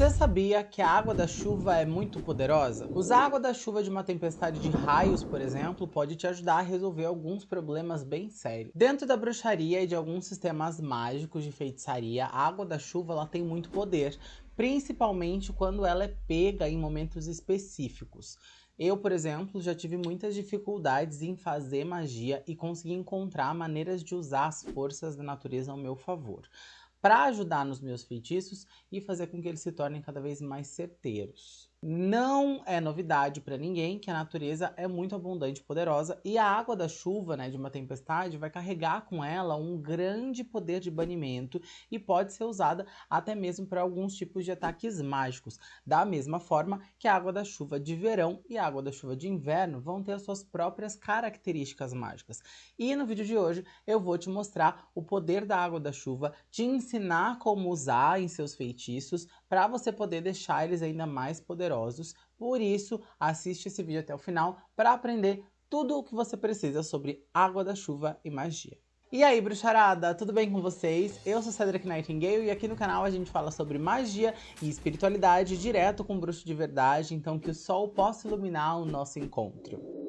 Você sabia que a água da chuva é muito poderosa? Usar a água da chuva de uma tempestade de raios, por exemplo, pode te ajudar a resolver alguns problemas bem sérios. Dentro da bruxaria e de alguns sistemas mágicos de feitiçaria, a água da chuva ela tem muito poder, principalmente quando ela é pega em momentos específicos. Eu, por exemplo, já tive muitas dificuldades em fazer magia e consegui encontrar maneiras de usar as forças da natureza ao meu favor para ajudar nos meus feitiços e fazer com que eles se tornem cada vez mais certeiros. Não é novidade para ninguém que a natureza é muito abundante e poderosa e a água da chuva, né, de uma tempestade, vai carregar com ela um grande poder de banimento e pode ser usada até mesmo para alguns tipos de ataques mágicos. Da mesma forma que a água da chuva de verão e a água da chuva de inverno vão ter as suas próprias características mágicas. E no vídeo de hoje eu vou te mostrar o poder da água da chuva, te ensinar como usar em seus feitiços para você poder deixar eles ainda mais poderosos. Por isso, assiste esse vídeo até o final para aprender tudo o que você precisa sobre água da chuva e magia. E aí, bruxarada, tudo bem com vocês? Eu sou Cedric Nightingale e aqui no canal a gente fala sobre magia e espiritualidade direto com bruxo de verdade, então que o sol possa iluminar o nosso encontro.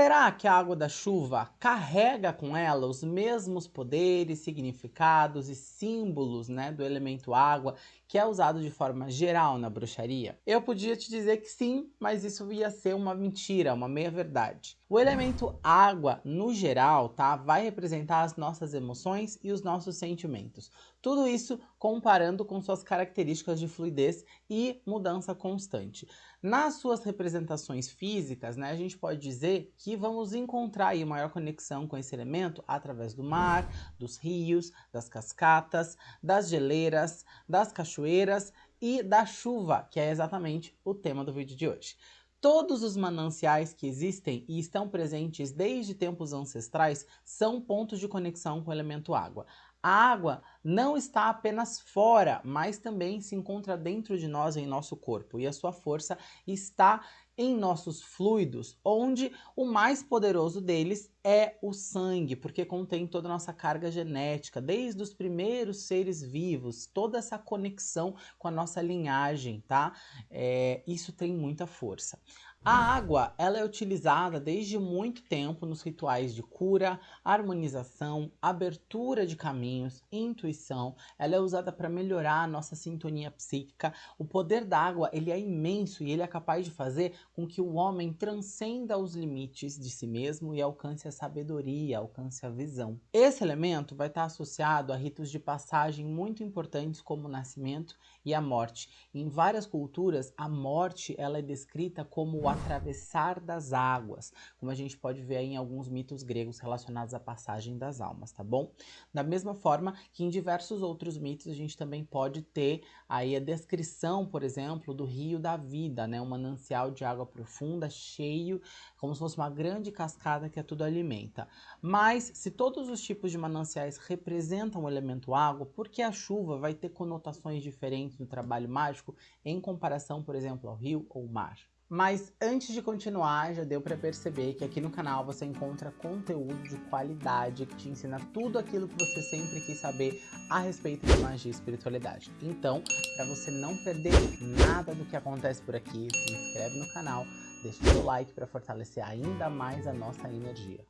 Será que a água da chuva carrega com ela os mesmos poderes, significados e símbolos né, do elemento água que é usado de forma geral na bruxaria? Eu podia te dizer que sim, mas isso ia ser uma mentira, uma meia-verdade. O elemento água, no geral, tá, vai representar as nossas emoções e os nossos sentimentos. Tudo isso comparando com suas características de fluidez e mudança constante. Nas suas representações físicas, né, a gente pode dizer que vamos encontrar aí maior conexão com esse elemento através do mar, dos rios, das cascatas, das geleiras, das cachoeiras e da chuva, que é exatamente o tema do vídeo de hoje. Todos os mananciais que existem e estão presentes desde tempos ancestrais são pontos de conexão com o elemento água. A água não está apenas fora, mas também se encontra dentro de nós, em nosso corpo. E a sua força está em nossos fluidos, onde o mais poderoso deles é o sangue, porque contém toda a nossa carga genética, desde os primeiros seres vivos, toda essa conexão com a nossa linhagem, tá? É, isso tem muita força. A água ela é utilizada desde muito tempo nos rituais de cura, harmonização, abertura de caminhos, intuição. Ela é usada para melhorar a nossa sintonia psíquica. O poder da água ele é imenso e ele é capaz de fazer com que o homem transcenda os limites de si mesmo e alcance a sabedoria, alcance a visão. Esse elemento vai estar associado a ritos de passagem muito importantes como o nascimento e a morte. Em várias culturas, a morte ela é descrita como atravessar das águas, como a gente pode ver em alguns mitos gregos relacionados à passagem das almas, tá bom? Da mesma forma que em diversos outros mitos a gente também pode ter aí a descrição, por exemplo, do rio da vida, né? Um manancial de água profunda, cheio, como se fosse uma grande cascada que a tudo alimenta. Mas se todos os tipos de mananciais representam o elemento água, por que a chuva vai ter conotações diferentes no trabalho mágico em comparação, por exemplo, ao rio ou mar? Mas antes de continuar, já deu para perceber que aqui no canal você encontra conteúdo de qualidade que te ensina tudo aquilo que você sempre quis saber a respeito de magia e espiritualidade. Então, para você não perder nada do que acontece por aqui, se inscreve no canal, deixa seu like para fortalecer ainda mais a nossa energia.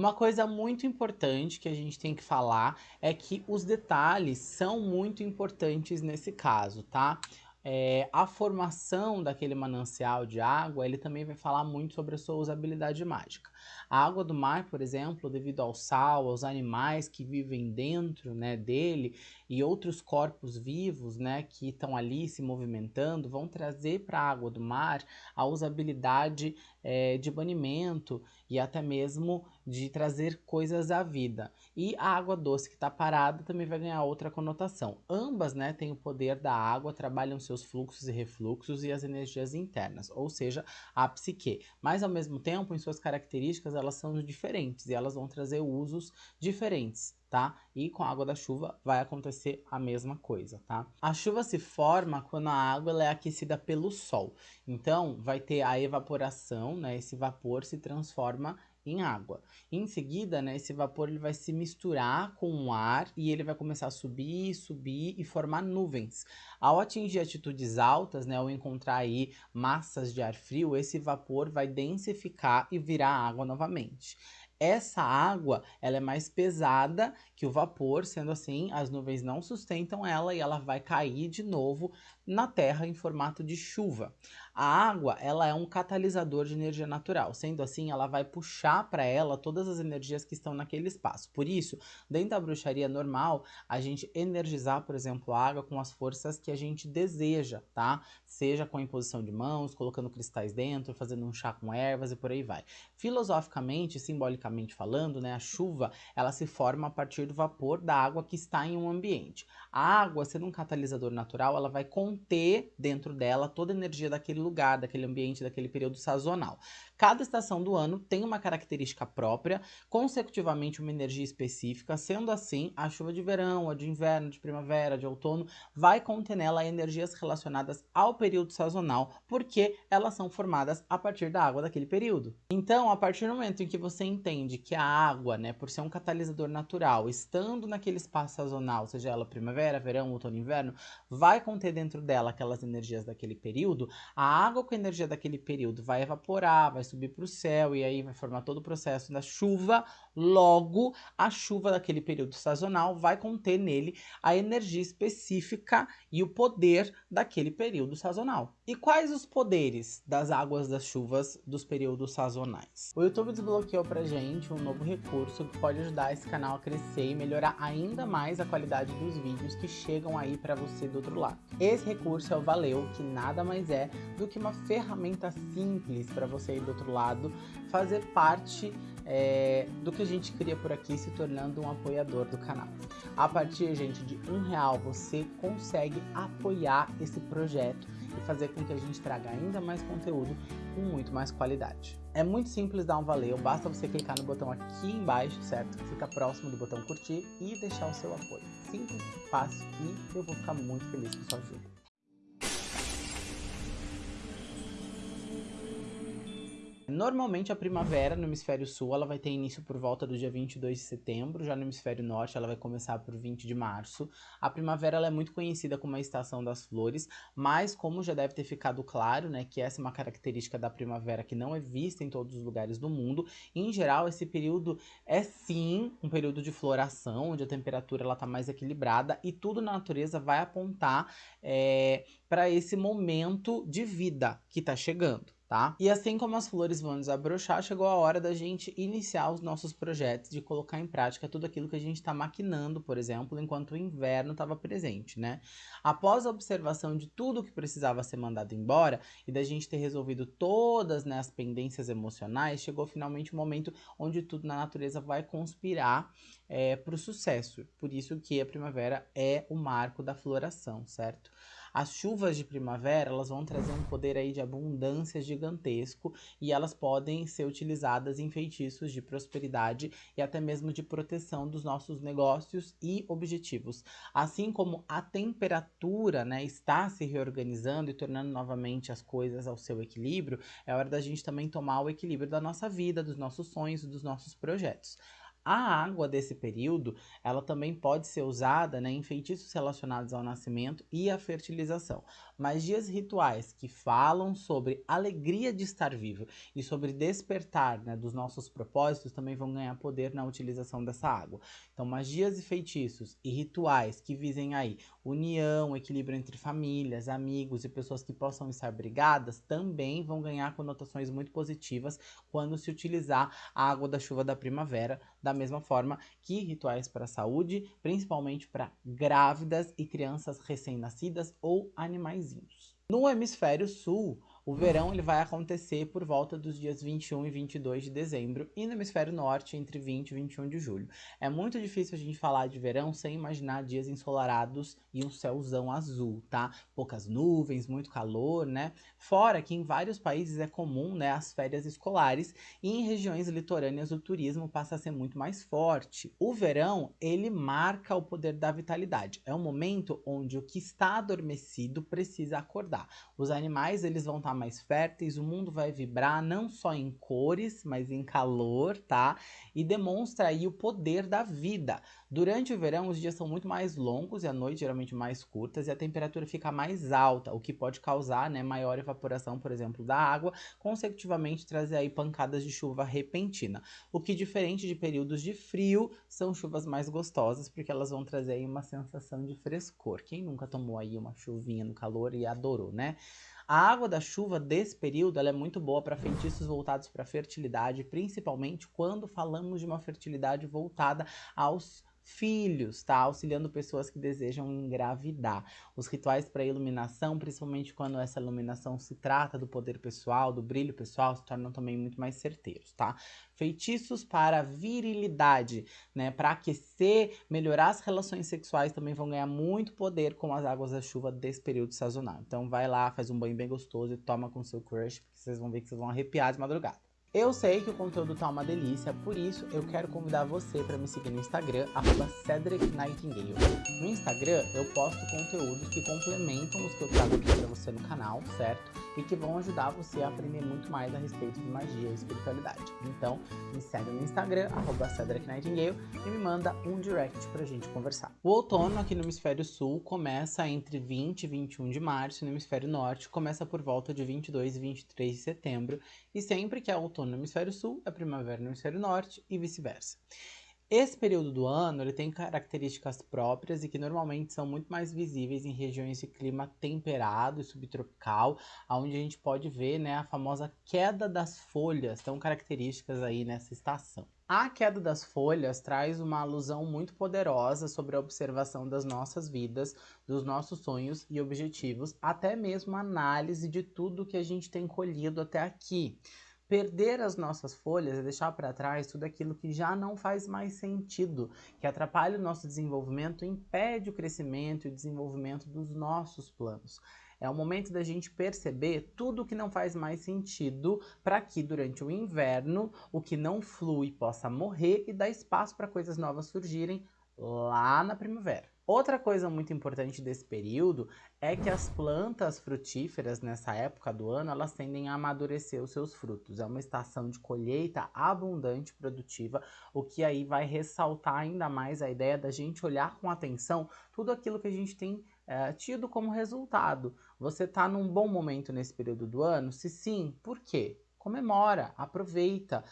Uma coisa muito importante que a gente tem que falar é que os detalhes são muito importantes nesse caso, tá? É, a formação daquele manancial de água, ele também vai falar muito sobre a sua usabilidade mágica. A água do mar, por exemplo, devido ao sal, aos animais que vivem dentro né, dele e outros corpos vivos né, que estão ali se movimentando, vão trazer para a água do mar a usabilidade é, de banimento e até mesmo de trazer coisas à vida. E a água doce que está parada também vai ganhar outra conotação. Ambas né, têm o poder da água, trabalham seus fluxos e refluxos e as energias internas, ou seja, a psique. Mas ao mesmo tempo, em suas características, elas são diferentes e elas vão trazer usos diferentes tá? E com a água da chuva vai acontecer a mesma coisa, tá? A chuva se forma quando a água é aquecida pelo sol. Então, vai ter a evaporação, né? Esse vapor se transforma em água. Em seguida, né, esse vapor ele vai se misturar com o ar e ele vai começar a subir, subir e formar nuvens. Ao atingir altitudes altas, né, ao encontrar aí massas de ar frio, esse vapor vai densificar e virar água novamente. Essa água, ela é mais pesada que o vapor, sendo assim, as nuvens não sustentam ela e ela vai cair de novo na Terra em formato de chuva. A água, ela é um catalisador de energia natural, sendo assim, ela vai puxar para ela todas as energias que estão naquele espaço. Por isso, dentro da bruxaria normal, a gente energizar, por exemplo, a água com as forças que a gente deseja, tá? Seja com a imposição de mãos, colocando cristais dentro, fazendo um chá com ervas e por aí vai. Filosoficamente, simbolicamente falando, né, a chuva, ela se forma a partir do vapor da água que está em um ambiente. A água, sendo um catalisador natural, ela vai conter dentro dela toda a energia daquele lugar, daquele ambiente, daquele período sazonal. Cada estação do ano tem uma característica própria, consecutivamente uma energia específica, sendo assim, a chuva de verão, a de inverno, de primavera, de outono, vai conter nela energias relacionadas ao período sazonal, porque elas são formadas a partir da água daquele período. Então, a partir do momento em que você entende que a água, né, por ser um catalisador natural, estando naquele espaço sazonal, seja ela primavera, verão, outono, inverno, vai conter dentro dela aquelas energias daquele período, a água com a energia daquele período vai evaporar, vai subir para o céu e aí vai formar todo o processo da chuva. Logo, a chuva daquele período sazonal vai conter nele a energia específica e o poder daquele período sazonal. E quais os poderes das águas das chuvas dos períodos sazonais? O YouTube desbloqueou pra gente um novo recurso que pode ajudar esse canal a crescer e melhorar ainda mais a qualidade dos vídeos que chegam aí para você do outro lado. Esse recurso é o Valeu, que nada mais é do que uma ferramenta simples para você aí do outro lado fazer parte é, do que a gente cria por aqui, se tornando um apoiador do canal. A partir, gente, de um real você consegue apoiar esse projeto e fazer com que a gente traga ainda mais conteúdo com muito mais qualidade. É muito simples dar um valeu, basta você clicar no botão aqui embaixo, certo? Que fica próximo do botão curtir e deixar o seu apoio. Simples, fácil e eu vou ficar muito feliz com sua ajuda. Normalmente a primavera no hemisfério sul ela vai ter início por volta do dia 22 de setembro, já no hemisfério norte ela vai começar por 20 de março. A primavera ela é muito conhecida como a estação das flores, mas como já deve ter ficado claro, né, que essa é uma característica da primavera que não é vista em todos os lugares do mundo. Em geral, esse período é sim um período de floração, onde a temperatura ela tá mais equilibrada e tudo na natureza vai apontar é, para esse momento de vida que está chegando tá? E assim como as flores vão desabrochar, chegou a hora da gente iniciar os nossos projetos, de colocar em prática tudo aquilo que a gente está maquinando, por exemplo, enquanto o inverno estava presente, né? Após a observação de tudo que precisava ser mandado embora e da gente ter resolvido todas né, as pendências emocionais, chegou finalmente o momento onde tudo na natureza vai conspirar é, para o sucesso. Por isso que a primavera é o marco da floração, certo? As chuvas de primavera, elas vão trazer um poder aí de abundância gigantesco e elas podem ser utilizadas em feitiços de prosperidade e até mesmo de proteção dos nossos negócios e objetivos. Assim como a temperatura, né, está se reorganizando e tornando novamente as coisas ao seu equilíbrio, é hora da gente também tomar o equilíbrio da nossa vida, dos nossos sonhos, dos nossos projetos. A água desse período, ela também pode ser usada né, em feitiços relacionados ao nascimento e à fertilização. Magias rituais que falam sobre alegria de estar vivo e sobre despertar né, dos nossos propósitos também vão ganhar poder na utilização dessa água. Então, magias e feitiços e rituais que visem aí união, equilíbrio entre famílias, amigos e pessoas que possam estar brigadas também vão ganhar conotações muito positivas quando se utilizar a água da chuva da primavera, da mesma forma que rituais para a saúde, principalmente para grávidas e crianças recém-nascidas ou No hemisfério sul, O verão ele vai acontecer por volta dos dias 21 e 22 de dezembro e no hemisfério norte entre 20 e 21 de julho. É muito difícil a gente falar de verão sem imaginar dias ensolarados e um céuzão azul, tá? Poucas nuvens, muito calor, né? Fora que em vários países é comum, né, as férias escolares e em regiões litorâneas o turismo passa a ser muito mais forte. O verão, ele marca o poder da vitalidade. É um momento onde o que está adormecido precisa acordar. Os animais, eles vão estar tá mais férteis, o mundo vai vibrar não só em cores, mas em calor, tá? E demonstra aí o poder da vida. Durante o verão, os dias são muito mais longos e a noite geralmente mais curtas e a temperatura fica mais alta, o que pode causar, né, maior evaporação, por exemplo, da água, consecutivamente trazer aí pancadas de chuva repentina. O que diferente de períodos de frio, são chuvas mais gostosas, porque elas vão trazer aí uma sensação de frescor. Quem nunca tomou aí uma chuvinha no calor e adorou, né? A água da chuva desse período é muito boa para feitiços voltados para fertilidade, principalmente quando falamos de uma fertilidade voltada aos filhos, tá? Auxiliando pessoas que desejam engravidar. Os rituais para iluminação, principalmente quando essa iluminação se trata do poder pessoal, do brilho pessoal, se tornam também muito mais certeiros, tá? Feitiços para virilidade, né? Para aquecer, melhorar as relações sexuais também vão ganhar muito poder com as águas da chuva desse período sazonal. Então vai lá, faz um banho bem gostoso e toma com seu crush, porque vocês vão ver que vocês vão arrepiar de madrugada. Eu sei que o conteúdo tá uma delícia, por isso eu quero convidar você para me seguir no Instagram, arroba Cedric Nightingale. No Instagram eu posto conteúdos que complementam os que eu trago aqui para você no canal, certo? E que vão ajudar você a aprender muito mais a respeito de magia e espiritualidade. Então, me segue no Instagram, arroba Cedric Nightingale, e me manda um direct pra gente conversar. O outono aqui no Hemisfério Sul começa entre 20 e 21 de março, e no Hemisfério Norte começa por volta de 22 e 23 de setembro, e sempre que é outono outono no hemisfério sul, a primavera no hemisfério norte e vice-versa. Esse período do ano ele tem características próprias e que normalmente são muito mais visíveis em regiões de clima temperado e subtropical, onde a gente pode ver né, a famosa queda das folhas, tão características aí nessa estação. A queda das folhas traz uma alusão muito poderosa sobre a observação das nossas vidas, dos nossos sonhos e objetivos, até mesmo análise de tudo que a gente tem colhido até aqui. Perder as nossas folhas é deixar para trás tudo aquilo que já não faz mais sentido, que atrapalha o nosso desenvolvimento, impede o crescimento e o desenvolvimento dos nossos planos. É o momento da gente perceber tudo que não faz mais sentido para que durante o inverno o que não flui possa morrer e dar espaço para coisas novas surgirem lá na primavera. Outra coisa muito importante desse período é que as plantas frutíferas nessa época do ano, elas tendem a amadurecer os seus frutos. É uma estação de colheita abundante, produtiva, o que aí vai ressaltar ainda mais a ideia da gente olhar com atenção tudo aquilo que a gente tem é, tido como resultado. Você está num bom momento nesse período do ano? Se sim, por quê? Comemora, aproveita,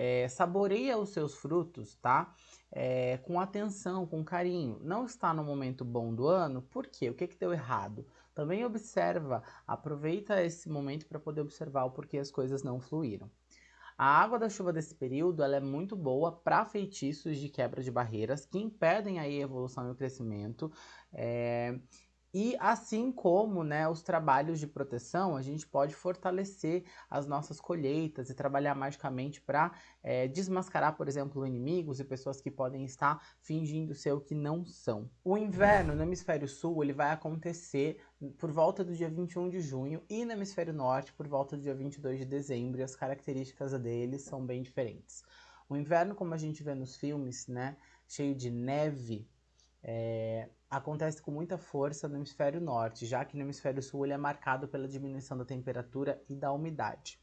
é, saboreia os seus frutos, tá? É, com atenção, com carinho. Não está no momento bom do ano, por quê? O que, que deu errado? Também observa, aproveita esse momento para poder observar o porquê as coisas não fluíram. A água da chuva desse período ela é muito boa para feitiços de quebra de barreiras que impedem aí a evolução e o crescimento. É, e assim como né, os trabalhos de proteção, a gente pode fortalecer as nossas colheitas e trabalhar magicamente para é, desmascarar, por exemplo, inimigos e pessoas que podem estar fingindo ser o que não são. O inverno no hemisfério sul ele vai acontecer por volta do dia 21 de junho e no hemisfério norte por volta do dia 22 de dezembro e as características deles são bem diferentes. O inverno, como a gente vê nos filmes, né, cheio de neve, é, acontece com muita força no hemisfério norte, já que no hemisfério sul ele é marcado pela diminuição da temperatura e da umidade.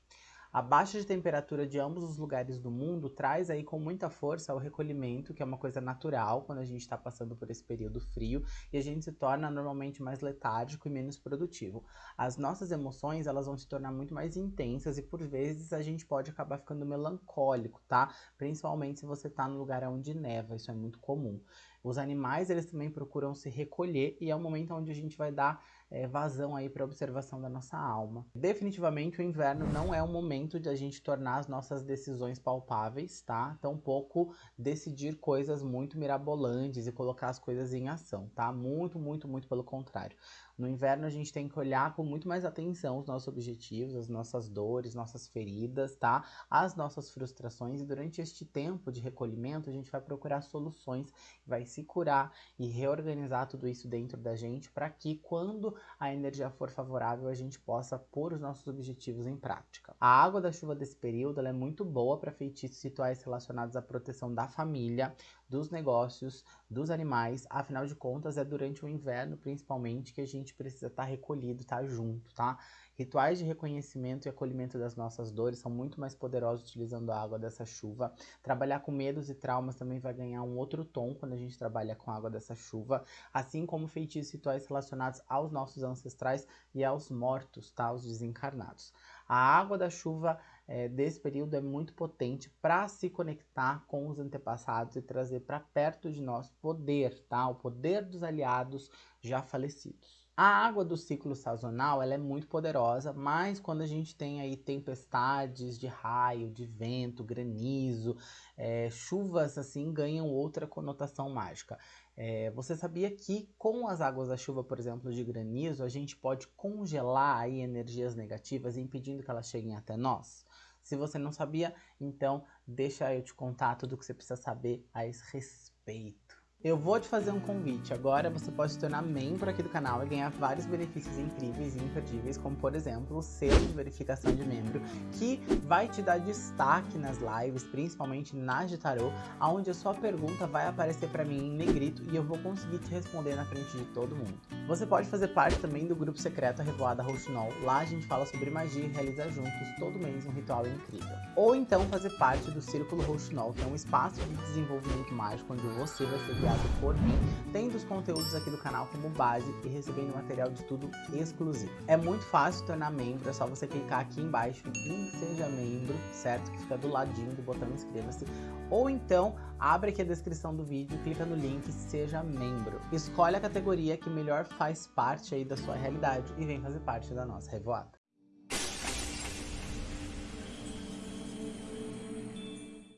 A baixa de temperatura de ambos os lugares do mundo traz aí com muita força o recolhimento, que é uma coisa natural quando a gente está passando por esse período frio, e a gente se torna normalmente mais letárgico e menos produtivo. As nossas emoções, elas vão se tornar muito mais intensas e por vezes a gente pode acabar ficando melancólico, tá? Principalmente se você está no lugar onde neva, isso é muito comum. Os animais, eles também procuram se recolher e é o momento onde a gente vai dar é, vazão aí para observação da nossa alma. Definitivamente o inverno não é o momento de a gente tornar as nossas decisões palpáveis, tá? Tampouco decidir coisas muito mirabolantes e colocar as coisas em ação, tá? Muito, muito, muito pelo contrário. No inverno a gente tem que olhar com muito mais atenção os nossos objetivos, as nossas dores, nossas feridas, tá? As nossas frustrações e durante este tempo de recolhimento a gente vai procurar soluções, vai se curar e reorganizar tudo isso dentro da gente para que quando a energia for favorável a gente possa pôr os nossos objetivos em prática. A água da chuva desse período é muito boa para feitiços rituais relacionados à proteção da família, dos negócios, dos animais. Afinal de contas, é durante o inverno, principalmente, que a gente precisa estar tá recolhido, estar tá junto, tá? Rituais de reconhecimento e acolhimento das nossas dores são muito mais poderosos utilizando a água dessa chuva. Trabalhar com medos e traumas também vai ganhar um outro tom quando a gente trabalha com a água dessa chuva, assim como feitiços rituais relacionados aos nossos ancestrais e aos mortos, tá? Os desencarnados. A água da chuva é, desse período é muito potente para se conectar com os antepassados e trazer para perto de nós poder, tá? O poder dos aliados já falecidos. A água do ciclo sazonal ela é muito poderosa, mas quando a gente tem aí tempestades de raio, de vento, granizo, é, chuvas assim ganham outra conotação mágica. É, você sabia que com as águas da chuva, por exemplo, de granizo, a gente pode congelar aí energias negativas, impedindo que elas cheguem até nós? Se você não sabia, então deixa eu te contar tudo o que você precisa saber a esse respeito. Eu vou te fazer um convite. Agora você pode se tornar membro aqui do canal e ganhar vários benefícios incríveis e imperdíveis, como por exemplo o selo de verificação de membro, que vai te dar destaque nas lives, principalmente nas de tarô, onde a sua pergunta vai aparecer para mim em negrito e eu vou conseguir te responder na frente de todo mundo. Você pode fazer parte também do grupo secreto Revoada Rouxinol. Lá a gente fala sobre magia e realiza juntos todo mês um ritual incrível. Ou então fazer parte do Círculo Rouxinol, que é um espaço de desenvolvimento mágico onde você vai ser guiado por mim, tendo os conteúdos aqui do canal como base e recebendo material de tudo exclusivo. É muito fácil tornar membro, é só você clicar aqui embaixo em Seja Membro, certo? Que fica do ladinho do botão Inscreva-se. Ou então, abre aqui a descrição do vídeo, clica no link Seja Membro. Escolhe a categoria que melhor faz parte aí da sua realidade e vem fazer parte da nossa revoada.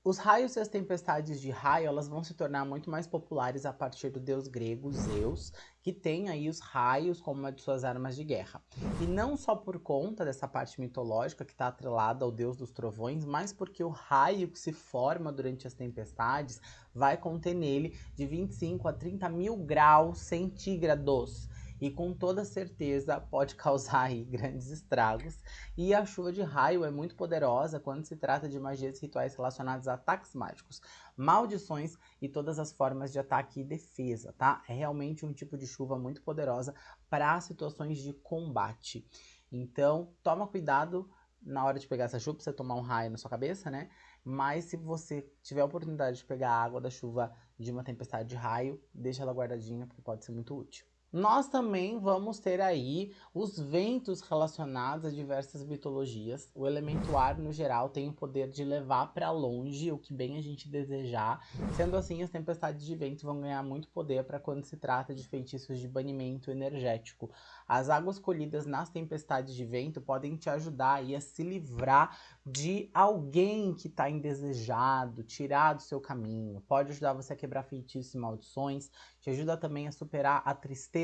Os raios e as tempestades de raio, elas vão se tornar muito mais populares a partir do deus grego Zeus, que tem aí os raios como uma de suas armas de guerra. E não só por conta dessa parte mitológica que está atrelada ao deus dos trovões, mas porque o raio que se forma durante as tempestades vai conter nele de 25 a 30 mil graus centígrados e com toda certeza pode causar aí grandes estragos. E a chuva de raio é muito poderosa quando se trata de magias e rituais relacionados a ataques mágicos, maldições e todas as formas de ataque e defesa, tá? É realmente um tipo de chuva muito poderosa para situações de combate. Então, toma cuidado na hora de pegar essa chuva, pra você tomar um raio na sua cabeça, né? Mas se você tiver a oportunidade de pegar a água da chuva de uma tempestade de raio, deixa ela guardadinha, porque pode ser muito útil. Nós também vamos ter aí os ventos relacionados a diversas mitologias. O elemento ar, no geral, tem o poder de levar para longe o que bem a gente desejar. Sendo assim, as tempestades de vento vão ganhar muito poder para quando se trata de feitiços de banimento energético. As águas colhidas nas tempestades de vento podem te ajudar aí a se livrar de alguém que está indesejado, tirar do seu caminho. Pode ajudar você a quebrar feitiços e maldições, te ajuda também a superar a tristeza,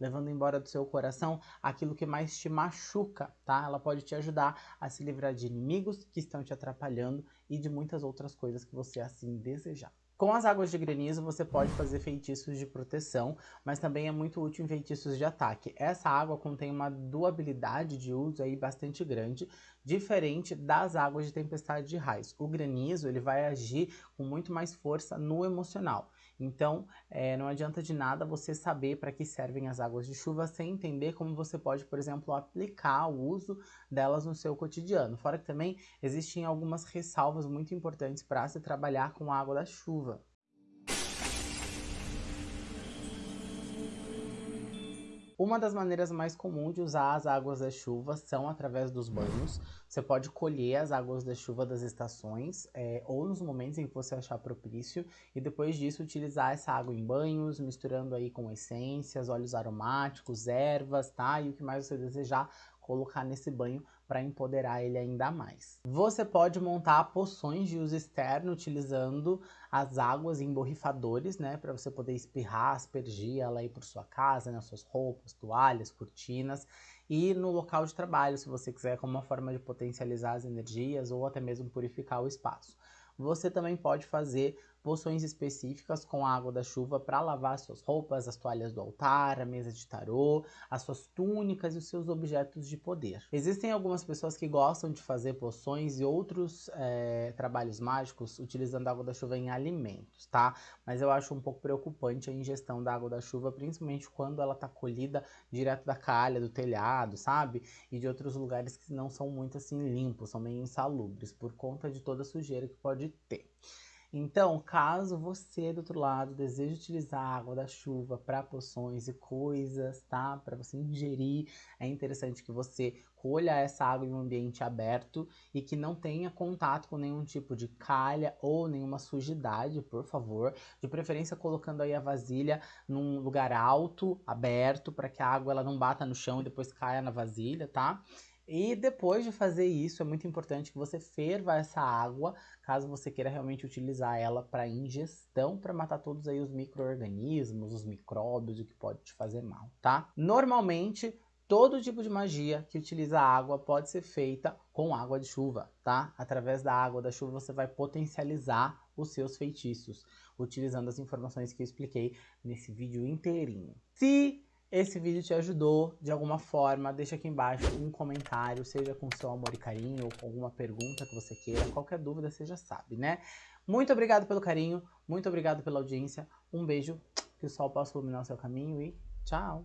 levando embora do seu coração aquilo que mais te machuca, tá? Ela pode te ajudar a se livrar de inimigos que estão te atrapalhando e de muitas outras coisas que você assim desejar. Com as águas de granizo você pode fazer feitiços de proteção, mas também é muito útil em feitiços de ataque. Essa água contém uma duabilidade de uso aí bastante grande, diferente das águas de tempestade de raios. O granizo ele vai agir com muito mais força no emocional. Então, é, não adianta de nada você saber para que servem as águas de chuva sem entender como você pode, por exemplo, aplicar o uso delas no seu cotidiano. Fora que também existem algumas ressalvas muito importantes para se trabalhar com a água da chuva. Uma das maneiras mais comuns de usar as águas da chuva são através dos banhos. Você pode colher as águas da chuva das estações é, ou nos momentos em que você achar propício e depois disso utilizar essa água em banhos, misturando aí com essências, óleos aromáticos, ervas, tá? E o que mais você desejar colocar nesse banho para empoderar ele ainda mais. Você pode montar poções de uso externo utilizando as águas em borrifadores, né, para você poder espirrar, aspergir ela aí por sua casa, nas suas roupas, toalhas, cortinas e no local de trabalho, se você quiser, como uma forma de potencializar as energias ou até mesmo purificar o espaço. Você também pode fazer poções específicas com a água da chuva para lavar suas roupas, as toalhas do altar, a mesa de tarô, as suas túnicas e os seus objetos de poder. Existem algumas pessoas que gostam de fazer poções e outros é, trabalhos mágicos utilizando a água da chuva em alimentos, tá? Mas eu acho um pouco preocupante a ingestão da água da chuva, principalmente quando ela está colhida direto da calha, do telhado, sabe? E de outros lugares que não são muito assim limpos, são meio insalubres, por conta de toda a sujeira que pode ter. Então, caso você do outro lado deseje utilizar a água da chuva para poções e coisas, tá? Para você ingerir, é interessante que você colha essa água em um ambiente aberto e que não tenha contato com nenhum tipo de calha ou nenhuma sujidade, por favor. De preferência colocando aí a vasilha num lugar alto, aberto, para que a água ela não bata no chão e depois caia na vasilha, tá? E depois de fazer isso, é muito importante que você ferva essa água, caso você queira realmente utilizar ela para ingestão, para matar todos aí os micro-organismos, os micróbios, o que pode te fazer mal, tá? Normalmente, todo tipo de magia que utiliza água pode ser feita com água de chuva, tá? Através da água da chuva você vai potencializar os seus feitiços, utilizando as informações que eu expliquei nesse vídeo inteirinho. Se esse vídeo te ajudou de alguma forma, deixa aqui embaixo um comentário, seja com seu amor e carinho ou com alguma pergunta que você queira, qualquer dúvida você já sabe, né? Muito obrigado pelo carinho, muito obrigado pela audiência, um beijo, que o sol possa iluminar o seu caminho e tchau!